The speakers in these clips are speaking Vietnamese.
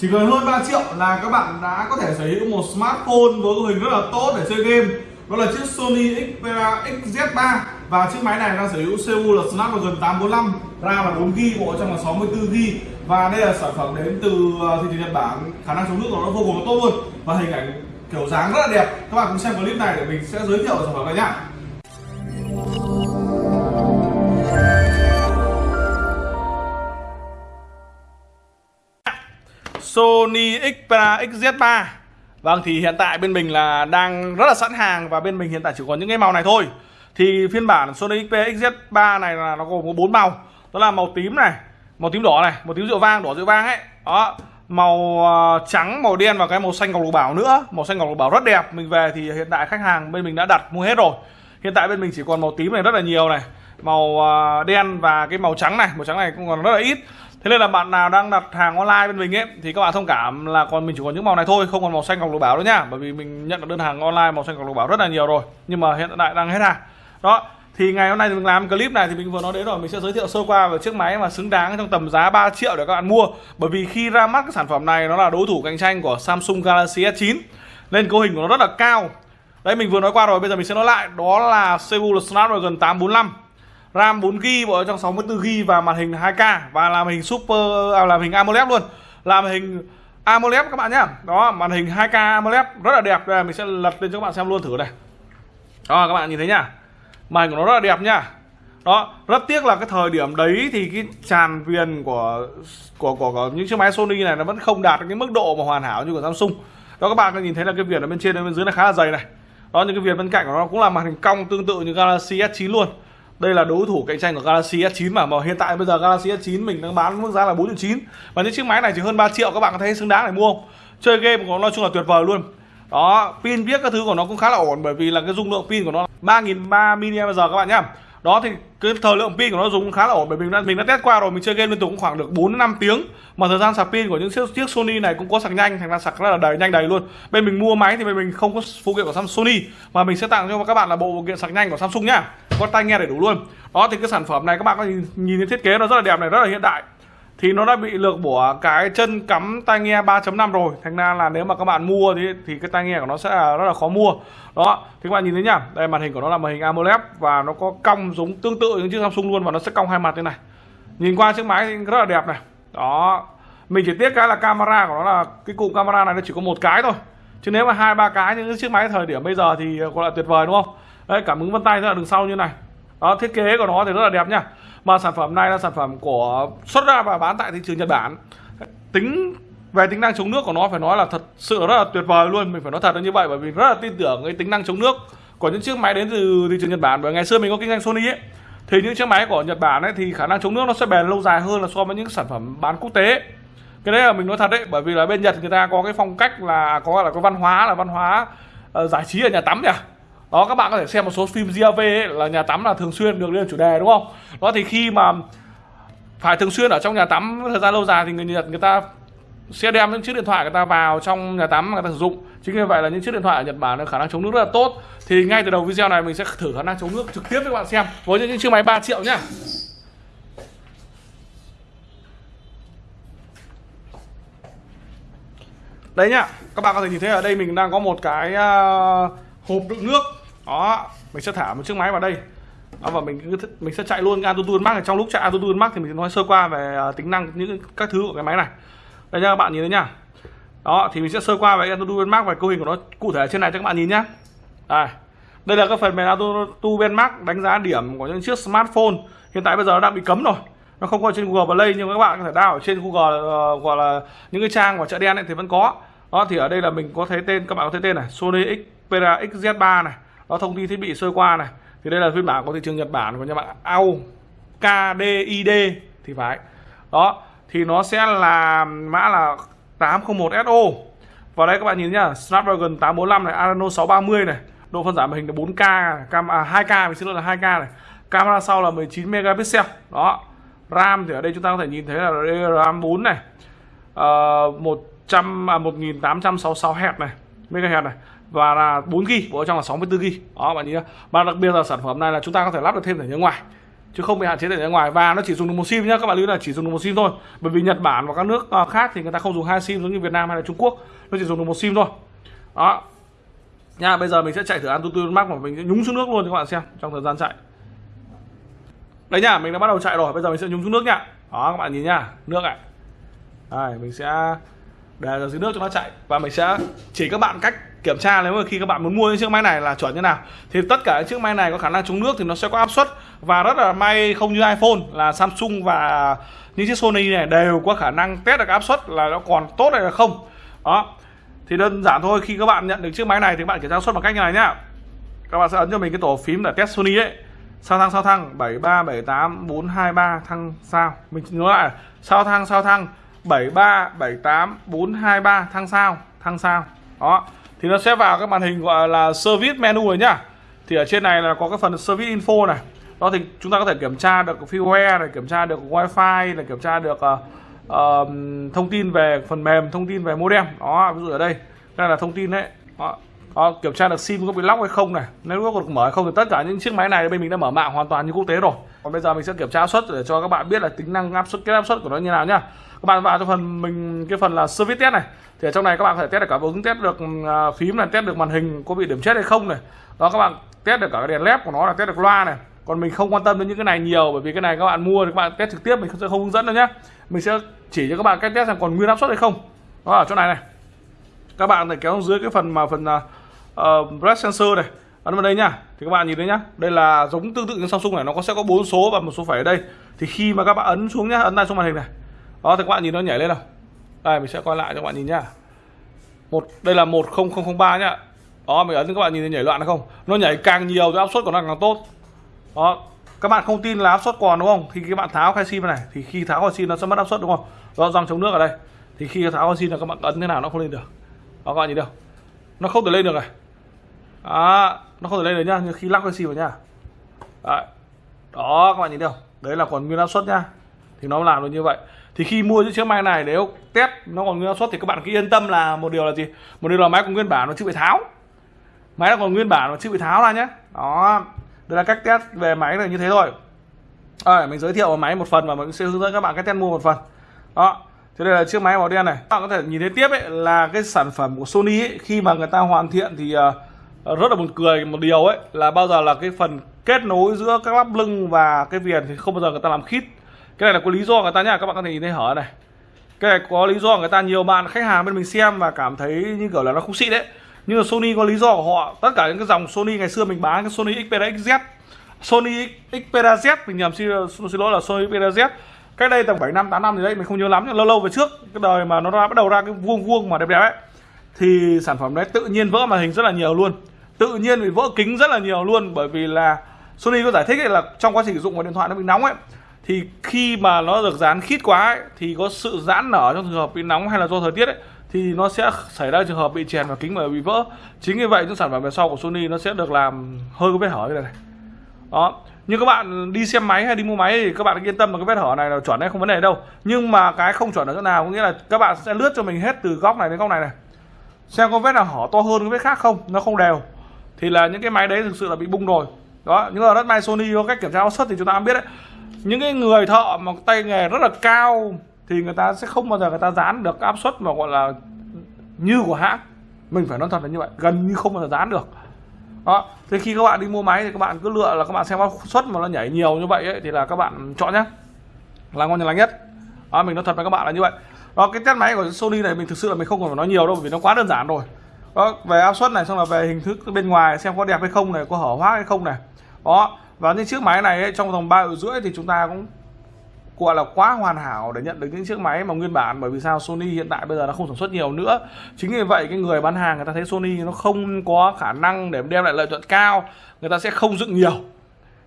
chỉ cần hơn 3 triệu là các bạn đã có thể sở hữu một smartphone với cấu hình rất là tốt để chơi game. Đó là chiếc Sony Xperia XZ3 và chiếc máy này đang sở hữu CPU là Snapdragon 845 RAM là 4GB bộ trong là 64GB và đây là sản phẩm đến từ ờ, thị trường Nhật Bản. Khả năng chống nước của nó vô cùng tốt luôn và hình ảnh kiểu dáng rất là đẹp. Các bạn cùng xem clip này để mình sẽ giới thiệu sản phẩm này nhá. Sony Xperia XZ3 Vâng thì hiện tại bên mình là đang rất là sẵn hàng và bên mình hiện tại chỉ còn những cái màu này thôi. Thì phiên bản Sony Xperia XZ3 này là nó gồm có bốn màu. Đó là màu tím này, màu tím đỏ này, màu tím rượu vang, đỏ rượu vang ấy. Đó, màu ờ, trắng, màu đen và cái màu xanh ngọc lục bảo nữa. Màu xanh ngọc lục bảo rất đẹp. Mình về thì hiện tại khách hàng bên mình đã đặt mua hết rồi. Hiện tại bên mình chỉ còn màu tím này rất là nhiều này Màu ờ, đen và cái màu trắng này. Màu trắng này cũng còn rất là ít. Thế nên là bạn nào đang đặt hàng online bên mình ấy thì các bạn thông cảm là còn mình chỉ còn những màu này thôi, không còn màu xanh ngọc lục bảo nữa nhá. Bởi vì mình nhận được đơn hàng online màu xanh ngọc lục bảo rất là nhiều rồi, nhưng mà hiện tại đang hết hàng. Đó. Thì ngày hôm nay thì mình làm clip này thì mình vừa nói đến rồi, mình sẽ giới thiệu sơ qua về chiếc máy mà xứng đáng trong tầm giá 3 triệu để các bạn mua. Bởi vì khi ra mắt cái sản phẩm này nó là đối thủ cạnh tranh của Samsung Galaxy S9 nên cấu hình của nó rất là cao. Đấy mình vừa nói qua rồi, bây giờ mình sẽ nói lại, đó là CPU là Snapdragon 845 RAM 4GB bộ trong 64GB và màn hình 2K và làm hình Super à, làm hình AMOLED luôn. Làm hình AMOLED các bạn nhá. Đó, màn hình 2K AMOLED rất là đẹp. Đây mình sẽ lật lên cho các bạn xem luôn thử này. Đó các bạn nhìn thấy nhá. Màn hình của nó rất là đẹp nhá. Đó, rất tiếc là cái thời điểm đấy thì cái tràn viền của của của, của những chiếc máy Sony này nó vẫn không đạt cái mức độ mà hoàn hảo như của Samsung. Đó các bạn có nhìn thấy là cái viền ở bên trên ở bên dưới là khá là dày này. Đó những cái viền bên cạnh của nó cũng là màn hình cong tương tự như Galaxy S9 luôn đây là đối thủ cạnh tranh của Galaxy S9 mà mà hiện tại bây giờ Galaxy S9 mình đang bán mức giá là 4 9 và những chiếc máy này chỉ hơn 3 triệu các bạn có thấy xứng đáng để mua không? Chơi game của nó nói chung là tuyệt vời luôn. Đó pin viết các thứ của nó cũng khá là ổn bởi vì là cái dung lượng pin của nó 3.300 mAh các bạn nhá. Đó thì cái thời lượng pin của nó dùng khá là ổn bởi vì mình đã, mình đã test qua rồi mình chơi game liên tục cũng khoảng được 4 5 tiếng. Mà thời gian sạc pin của những chiếc, chiếc Sony này cũng có sạc nhanh thành ra sạc rất là đầy nhanh đầy luôn. Bên mình mua máy thì bên mình không có phụ kiện của Samsung Sony mà mình sẽ tặng cho các bạn là bộ phụ kiện sạc nhanh của Samsung nhá có tai nghe đầy đủ luôn. Đó thì cái sản phẩm này các bạn có nhìn, nhìn thấy thiết kế nó rất là đẹp này rất là hiện đại. Thì nó đã bị lược bỏ cái chân cắm tai nghe 3.5 rồi. Thành ra là nếu mà các bạn mua thì thì cái tai nghe của nó sẽ là rất là khó mua. Đó thì các bạn nhìn thấy nhá. Đây màn hình của nó là màn hình AMOLED và nó có cong giống tương tự những chiếc Samsung luôn và nó sẽ cong hai mặt như này. Nhìn qua chiếc máy thì rất là đẹp này. Đó mình chỉ tiếc cái là camera của nó là cái cụm camera này nó chỉ có một cái thôi. Chứ nếu mà hai ba cái những chiếc máy thời điểm bây giờ thì gọi là tuyệt vời đúng không? Đấy cảm ứng vân tay ra đường sau như này. Đó thiết kế của nó thì rất là đẹp nha, mà sản phẩm này là sản phẩm của xuất ra và bán tại thị trường Nhật Bản. Tính về tính năng chống nước của nó phải nói là thật sự rất là tuyệt vời luôn. Mình phải nói thật là như vậy bởi vì rất là tin tưởng cái tính năng chống nước của những chiếc máy đến từ thị trường Nhật Bản. Bởi ngày xưa mình có kinh doanh Sony ấy thì những chiếc máy của Nhật Bản ấy thì khả năng chống nước nó sẽ bền lâu dài hơn là so với những sản phẩm bán quốc tế. Cái đấy là mình nói thật đấy bởi vì là bên Nhật người ta có cái phong cách là có là có văn hóa là văn hóa uh, giải trí ở nhà tắm nhỉ đó các bạn có thể xem một số phim GAV ấy, là nhà tắm là thường xuyên được lên chủ đề đúng không? Đó thì khi mà phải thường xuyên ở trong nhà tắm thời gian lâu dài thì người Nhật người ta sẽ đem những chiếc điện thoại người ta vào trong nhà tắm người ta sử dụng. Chính vì vậy là những chiếc điện thoại ở Nhật Bản khả năng chống nước rất là tốt. Thì ngay từ đầu video này mình sẽ thử khả năng chống nước trực tiếp với các bạn xem với những chiếc máy 3 triệu nhá. Đấy nhá các bạn có thể nhìn thấy ở đây mình đang có một cái à, hộp đựng nước đó mình sẽ thả một chiếc máy vào đây. Đó, và mình mình sẽ chạy luôn AutoTune Max trong lúc chạy AutoTune Max thì mình sẽ nói sơ qua về uh, tính năng những các thứ của cái máy này. Đây nha các bạn nhìn thấy nhá. Đó thì mình sẽ sơ qua về AutoTune Max và cấu hình của nó cụ thể trên này cho các bạn nhìn nhá. Đây. Đây là các phần mềm AutoTune Max đánh giá điểm của những chiếc smartphone. Hiện tại bây giờ nó đang bị cấm rồi. Nó không có trên Google Play nhưng các bạn có thể đào ở trên Google uh, gọi là những cái trang của chợ đen ấy thì vẫn có. Đó thì ở đây là mình có thấy tên các bạn có thấy tên này. Sony Xperia XZ3 này đó thông tin thiết bị sơ qua này. Thì đây là phiên bản của thị trường Nhật Bản của nhà bạn AO KDID thì phải. Đó thì nó sẽ là mã là 801SO và đây các bạn nhìn nhá Snapdragon 845 này Adreno 630 này độ phân giải màn hình là 4K cam à, 2K mình xin lỗi là 2K này. Camera sau là 19 megapixel. Đó RAM thì ở đây chúng ta có thể nhìn thấy là RAM 4 này ờ, uh, 100 à, 1866 Hz này. MHz này. Và là 4 g bộ trong là 64 g đó, bạn nhìn nhá. Và đặc biệt là sản phẩm này là chúng ta có thể lắp được thêm thẻ nhớ ngoài, chứ không bị hạn chế thẻ nhớ ngoài. Và nó chỉ dùng được một sim nhá, các bạn lưu là chỉ dùng được một sim thôi. Bởi vì Nhật Bản và các nước ờ, khác thì người ta không dùng hai sim giống như Việt Nam hay là Trung Quốc. Nó chỉ dùng được một sim thôi. Đó. Nha, bây giờ mình sẽ chạy thử Antutu Max mà mình sẽ nhúng xuống nước luôn cho các bạn xem, trong thời gian chạy. Đấy nhá mình đã bắt đầu chạy rồi, bây giờ mình sẽ nhúng xuống nước nhá đó, các bạn nhìn nhá nước này. Đây, mình sẽ để ở dưới nước cho nó chạy. Và mình sẽ chỉ các bạn cách kiểm tra nếu mà khi các bạn muốn mua những chiếc máy này là chuẩn như nào. Thì tất cả những chiếc máy này có khả năng chống nước thì nó sẽ có áp suất. Và rất là may không như iPhone là Samsung và những chiếc Sony này đều có khả năng test được áp suất là nó còn tốt hay là không. Đó. Thì đơn giản thôi, khi các bạn nhận được chiếc máy này thì các bạn kiểm tra áp suất bằng cách như này nhá. Các bạn sẽ ấn cho mình cái tổ phím để test Sony ấy sao thăng sao thăng? 73 78 423 thăng, sao? Mình nhớ lại. Sao thăng sao thăng? 73 78 423 thăng sao thăng sao. Đó thì nó sẽ vào cái màn hình gọi là service menu rồi nhá. Thì ở trên này là có cái phần service info này. Đó thì chúng ta có thể kiểm tra được firmware này kiểm tra được wifi này kiểm tra được uh, uh, thông tin về phần mềm thông tin về modem. Đó ví dụ ở đây đây là thông tin đấy. Đó đó kiểm tra được sim có bị lóc hay không này. Nếu có được mở hay không thì tất cả những chiếc máy này bên mình đã mở mạng hoàn toàn như quốc tế rồi. Còn bây giờ mình sẽ kiểm tra áp suất để cho các bạn biết là tính năng áp suất, cái áp suất của nó như nào nhá. Các bạn vào cho phần mình, cái phần là service test này. Thì ở trong này các bạn có thể test được cả ứng test được à, phím này, test được màn hình có bị điểm chết hay không này. Đó, các bạn test được cả cái đèn led của nó là test được loa này. Còn mình không quan tâm đến những cái này nhiều bởi vì cái này các bạn mua thì các bạn test trực tiếp, mình sẽ không hướng dẫn đâu nhé mình sẽ chỉ cho các bạn cách test xem còn nguyên áp suất hay không. Đó, ở chỗ này này. Các bạn phải kéo dưới cái phần mà phần à, Ờ, uh, breath sensor này. Ấn vào đây nhá. Thì các bạn nhìn thấy nhá. Đây là giống tương tự như Samsung này. Nó có sẽ có bốn số và một số phẩy ở đây. Thì khi mà các bạn ấn xuống nhá ấn tay xuống màn hình này. Đó thì các bạn nhìn nó nhảy lên nào. Đây mình sẽ coi lại cho các bạn nhìn nhá. Một đây là 10003 nhá. Đó mình ấn các bạn nhìn thấy nhảy loạn hay không? Nó nhảy càng nhiều thì áp suất của nó càng tốt. Đó các bạn không tin là áp suất còn đúng không? Thì các bạn tháo khai sim này thì khi tháo khai sim nó sẽ mất áp suất đúng không? Do dòng chống nước ở đây. Thì khi tháo khai sim là các bạn ấn thế nào nó không lên được. Đó các bạn nhìn đâu? nó không thể lên được này đó nó không thể lên được nhá nhưng khi lắc cái xì vào nhá. Đấy. đó các bạn nhìn được đấy là còn nguyên áp suất nhá. Thì nó làm được như vậy. Thì khi mua những chiếc máy này nếu test nó còn nguyên áp suất thì các bạn cứ yên tâm là một điều là gì? Một điều là máy còn nguyên bản nó chưa bị tháo. Máy nó còn nguyên bản nó chưa bị tháo ra nhé đó đây là cách test về máy là như thế thôi. À, mình giới thiệu máy một phần và mình sẽ hướng dẫn các bạn cách test mua một phần. Đó thế đây là chiếc máy màu đen này. Các bạn có thể nhìn thấy tiếp ấy là cái sản phẩm của Sony ấy, khi mà người ta hoàn thiện thì uh, Ờ, rất là buồn cười một điều ấy là bao giờ là cái phần kết nối giữa các lắp lưng và cái viền thì không bao giờ người ta làm khít. Cái này là có lý do người ta nhá các bạn có thể nhìn thấy hở này. Cái này có lý do người ta nhiều bạn khách hàng bên mình xem và cảm thấy như kiểu là nó không xịn đấy. Nhưng mà Sony có lý do của họ. Tất cả những cái dòng Sony ngày xưa mình bán cái Sony Xperia XZ Sony Xperia Z mình nhầm xin, xin lỗi là Sony Xperia Z. Cách đây tầm 7 năm 8 năm thì đấy mình không nhớ lắm nhưng lâu lâu về trước cái đời mà nó ra bắt đầu ra cái vuông vuông mà đẹp đẹp ấy thì sản phẩm đấy tự nhiên vỡ màn hình rất là nhiều luôn. Tự nhiên bị vỡ kính rất là nhiều luôn bởi vì là Sony có giải thích là trong quá trình sử dụng của điện thoại nó bị nóng ấy. Thì khi mà nó được dán khít quá ấy, thì có sự giãn nở trong trường hợp bị nóng hay là do thời tiết ấy thì nó sẽ xảy ra trường hợp bị chèn vào kính và bị vỡ. Chính vì vậy những sản phẩm về sau của Sony nó sẽ được làm hơi có vết hở như này, này. Đó. Như các bạn đi xem máy hay đi mua máy thì các bạn yên tâm là cái vết hở này là chuẩn hay không vấn đề đâu. Nhưng mà cái không chuẩn ở chỗ nào có nghĩa là các bạn sẽ lướt cho mình hết từ góc này đến góc này này xem có vết nào hở to hơn cái vết khác không nó không đều. Thì là những cái máy đấy thực sự là bị bung rồi. Đó nhưng mà rất may Sony có cách kiểm tra áp suất thì chúng ta biết đấy. Những cái người thợ mà tay nghề rất là cao thì người ta sẽ không bao giờ người ta dán được áp suất mà gọi là như của hãng. Mình phải nói thật là như vậy gần như không bao giờ dán được. Đó thì khi các bạn đi mua máy thì các bạn cứ lựa là các bạn xem áp suất mà nó nhảy nhiều như vậy ấy, thì là các bạn chọn nhé là ngon lành nhất. Đó, mình nói thật với các bạn là như vậy đó cái test máy của Sony này mình thực sự là mình không cần phải nói nhiều đâu vì nó quá đơn giản rồi. Đó về áp suất này xong là về hình thức bên ngoài xem có đẹp hay không này có hở hoác hay không này. Đó và những chiếc máy này ấy, trong vòng ba rưỡi thì chúng ta cũng gọi là quá hoàn hảo để nhận được những chiếc máy mà nguyên bản bởi vì sao? Sony hiện tại bây giờ nó không sản xuất nhiều nữa. Chính vì vậy cái người bán hàng người ta thấy Sony nó không có khả năng để đem lại lợi nhuận cao người ta sẽ không dựng nhiều.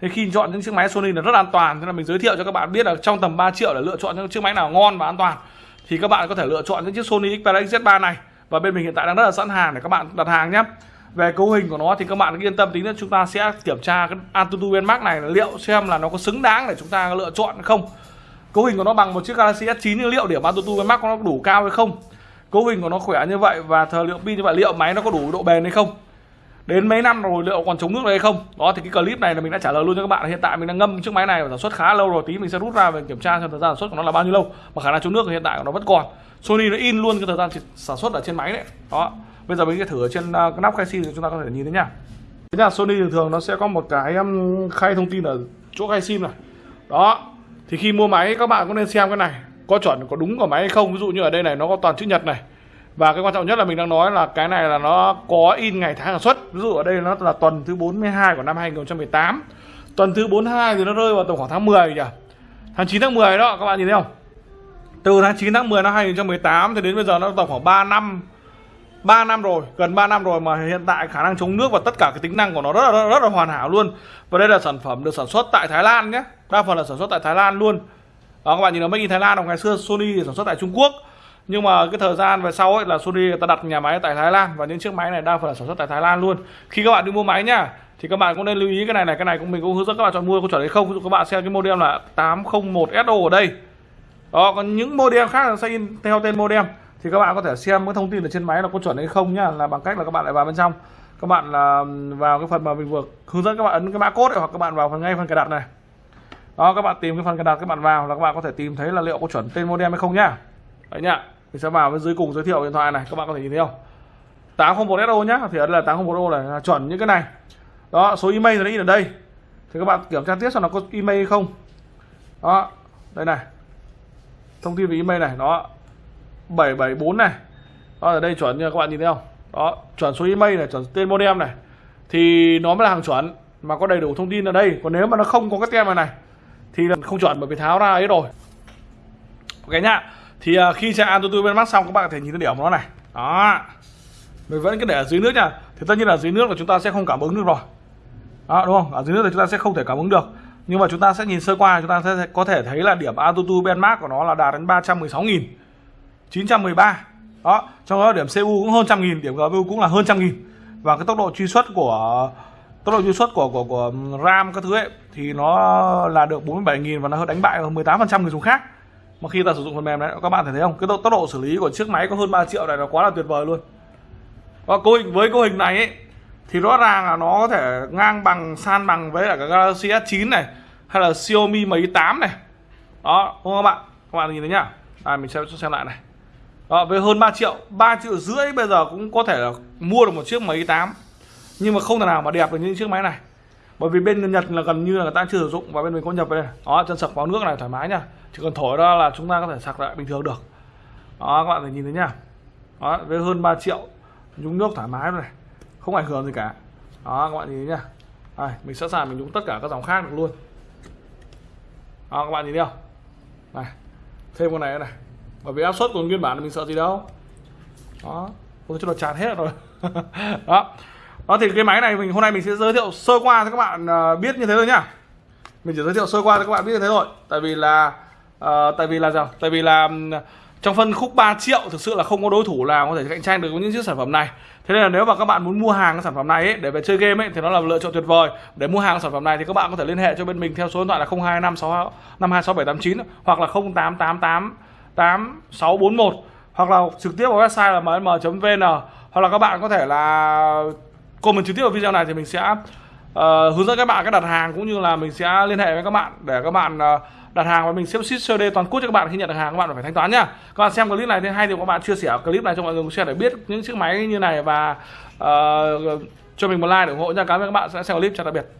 Thế khi chọn những chiếc máy Sony là rất an toàn. Thế là mình giới thiệu cho các bạn biết là trong tầm 3 triệu để lựa chọn những chiếc máy nào ngon và an toàn thì các bạn có thể lựa chọn những chiếc Sony Xperia Z3 này. Và bên mình hiện tại đang rất là sẵn hàng để các bạn đặt hàng nhé. Về cấu hình của nó thì các bạn yên tâm tính là chúng ta sẽ kiểm tra cái Antutu Benmark này, liệu xem là nó có xứng đáng để chúng ta lựa chọn hay không. Cấu hình của nó bằng một chiếc Galaxy S9 nhưng liệu điểm Antutu Benmark nó đủ cao hay không? Cấu hình của nó khỏe như vậy và thời lượng pin như vậy, liệu máy nó có đủ độ bền hay không? Đến mấy năm rồi liệu còn chống nước được hay không? Đó thì cái clip này là mình đã trả lời luôn cho các bạn. Hiện tại mình đang ngâm chiếc máy này và sản xuất khá lâu rồi. Tí mình sẽ rút ra và kiểm tra xem thời gian sản xuất của nó là bao nhiêu lâu. Mà khả năng chống nước hiện tại của nó vẫn còn. Sony nó in luôn cái thời gian sản xuất ở trên máy đấy. Đó. Bây giờ mình sẽ thử ở trên uh, cái nắp khai sim thì chúng ta có thể nhìn thấy nhá thế là Sony thường thường nó sẽ có một cái um, khay thông tin ở chỗ khai sim này. Đó. Thì khi mua máy các bạn cũng nên xem cái này. Có chuẩn có đúng của máy hay không? Ví dụ như ở đây này nó có toàn chữ nhật này và cái quan trọng nhất là mình đang nói là cái này là nó có in ngày tháng sản xuất ví dụ ở đây nó là tuần thứ 42 của năm 2018 tuần thứ 42 thì nó rơi vào tầm khoảng tháng 10 nhỉ tháng 9 tháng 10 đó các bạn nhìn thấy không từ tháng 9 tháng 10 năm 2018 thì đến bây giờ nó tầm khoảng 3 năm 3 năm rồi, gần 3 năm rồi mà hiện tại khả năng chống nước và tất cả cái tính năng của nó rất là rất, là hoàn hảo luôn. Và đây là sản phẩm được sản xuất tại Thái Lan nhé. Đa phần là sản xuất tại Thái Lan luôn. Đó các bạn nhìn nó make in Thái Lan ngày xưa Sony thì sản xuất tại Trung Quốc nhưng mà cái thời gian về sau ấy là Sony người ta đặt nhà máy tại Thái Lan và những chiếc máy này đa phần là sản xuất tại Thái Lan luôn khi các bạn đi mua máy nhá thì các bạn cũng nên lưu ý cái này này cái này cũng mình cũng hướng dẫn các bạn chọn mua có chuẩn hay không ví dụ các bạn xem cái model là 801 SO ở đây đó còn những model khác là sẽ in theo tên model thì các bạn có thể xem cái thông tin ở trên máy là có chuẩn hay không nhá là bằng cách là các bạn lại vào bên trong các bạn là vào cái phần mà mình vừa hướng dẫn các bạn ấn cái mã code hoặc các bạn vào phần ngay phần cài đặt này đó các bạn tìm cái phần cài đặt các bạn vào là các bạn có thể tìm thấy là liệu có chuẩn tên modem hay không nhá đấy nhá mình sẽ vào bên dưới cùng giới thiệu điện thoại này, các bạn có thể nhìn thấy không? 801 SO nhá, thì đây là 801 SO này, là chuẩn những cái này. Đó, số email thì nó in ở đây. Thì các bạn kiểm tra tiếp xem nó có email hay không. Đó, đây này. Thông tin về email này, đó. 774 này. Đó, ở đây chuẩn như các bạn nhìn thấy không? Đó, chuẩn số email này, chuẩn tên modem này. Thì nó mới là hàng chuẩn, mà có đầy đủ thông tin ở đây. Còn nếu mà nó không có cái tem này này, thì là không chuẩn, bởi vì tháo ra ấy rồi. Ok nhá thì uh, khi chạy Antutu bên mắt xong các bạn có thể nhìn thấy điểm của nó này. Đó. Mình vẫn cứ để ở dưới nước nha. Thì tất nhiên là dưới nước là chúng ta sẽ không cảm ứng được rồi. Đó đúng không? Ở dưới nước thì chúng ta sẽ không thể cảm ứng được. Nhưng mà chúng ta sẽ nhìn sơ qua chúng ta sẽ có thể thấy là điểm Antutu benchmark của nó là đạt đến 316.000 913 đó trong đó điểm CPU cũng hơn trăm nghìn điểm GPU cũng là hơn trăm nghìn. Và cái tốc độ truy xuất của tốc độ truy xuất của của của RAM các thứ ấy thì nó là được 47.000 và nó đánh bại hơn 18% người dùng khác mà khi ta sử dụng phần mềm đấy các bạn thấy không? Cái tốc độ xử lý của chiếc máy có hơn 3 triệu này là quá là tuyệt vời luôn. Và cấu hình với cấu hình này ấy, thì rõ ràng là nó có thể ngang bằng san bằng với cả cái Galaxy S9 này hay là Xiaomi Mi 8 này. Đó đúng không các bạn? Các bạn nhìn thấy nhá. À, mình sẽ xem lại này. Đó, với hơn 3 triệu 3 triệu rưỡi bây giờ cũng có thể là mua được một chiếc Mi 8 nhưng mà không thể nào mà đẹp được những chiếc máy này bởi vì bên Nhật là gần như là người ta chưa sử dụng và bên mình có nhập về. Đây đó chân sạc vào nước này thoải mái nhá. Chỉ cần thổi ra là chúng ta có thể sạc lại bình thường được. Đó các bạn thể nhìn thấy nhá. Đó với hơn 3 triệu nhúng nước thoải mái này không ảnh hưởng gì cả. Đó các bạn nhìn thấy nhá. Đây, mình sẵn sàng mình nhúng tất cả các dòng khác được luôn. Đó các bạn nhìn thấy không? Này thêm con này này. Bởi vì áp suất của nguyên bản mình sợ gì đâu. Đó ôi cho nó tràn hết rồi. Đó đó thì cái máy này mình hôm nay mình sẽ giới thiệu sơ qua cho các bạn à, biết như thế thôi nhá. Mình chỉ giới thiệu sơ qua cho các bạn biết như thế thôi. Tại vì là uh, tại vì là sao? Tại vì là trong phân khúc 3 triệu thực sự là không có đối thủ nào có thể cạnh tranh được với những chiếc sản phẩm này. Thế nên là nếu mà các bạn muốn mua hàng cái sản phẩm này ấy, để về chơi game ấy thì nó là lựa chọn tuyệt vời. Để mua hàng sản phẩm này thì các bạn có thể liên hệ cho bên mình theo số điện thoại là 0256 526789 hoặc là 0888 8641 hoặc là trực tiếp vào website là mm.vn hoặc là các bạn có thể là comment trực tiếp vào video này thì mình sẽ uh, hướng dẫn các bạn cách đặt hàng cũng như là mình sẽ liên hệ với các bạn để các bạn uh, đặt hàng và mình sẽ ship COD toàn quốc cho các bạn. Khi nhận được hàng các bạn phải thanh toán nhá. Các bạn xem clip này thì hay thì các bạn chia sẻ clip này cho mọi người share để biết những chiếc máy như này và uh, cho mình một like để ủng hộ nha cảm ơn các bạn sẽ xem clip chào tạm biệt.